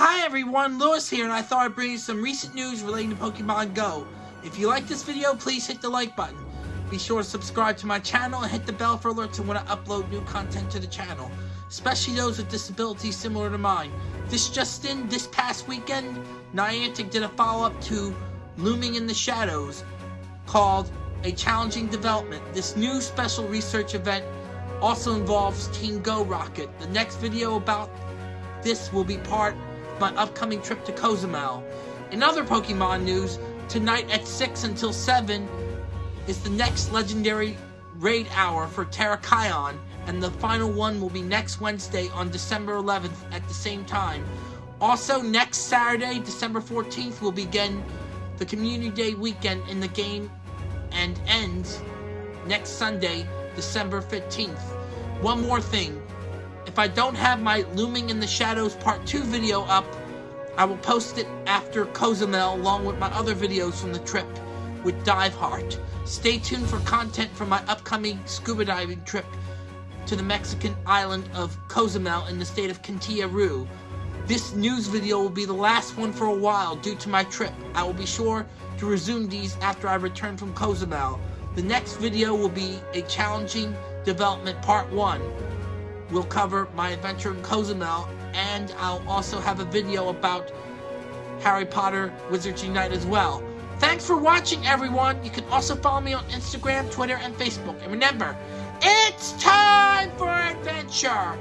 Hi everyone, Lewis here, and I thought I'd bring you some recent news relating to Pokemon Go. If you like this video, please hit the like button. Be sure to subscribe to my channel and hit the bell for alerts when I upload new content to the channel, especially those with disabilities similar to mine. This just in, this past weekend, Niantic did a follow-up to Looming in the Shadows, called A Challenging Development. This new special research event also involves Team Go Rocket. The next video about this will be part my upcoming trip to Cozumel. In other Pokemon news, tonight at 6 until 7 is the next legendary raid hour for Terrakion, and the final one will be next Wednesday on December 11th at the same time. Also, next Saturday, December 14th, will begin the Community Day weekend in the game and ends next Sunday, December 15th. One more thing. If I don't have my Looming in the Shadows Part 2 video up, I will post it after Cozumel along with my other videos from the trip with Diveheart. Stay tuned for content from my upcoming scuba diving trip to the Mexican island of Cozumel in the state of Quintana Roo. This news video will be the last one for a while due to my trip. I will be sure to resume these after I return from Cozumel. The next video will be a challenging development part 1. We'll cover my adventure in Cozumel and I'll also have a video about Harry Potter Wizards Unite as well. Thanks for watching everyone. You can also follow me on Instagram, Twitter, and Facebook. And remember, it's time for adventure!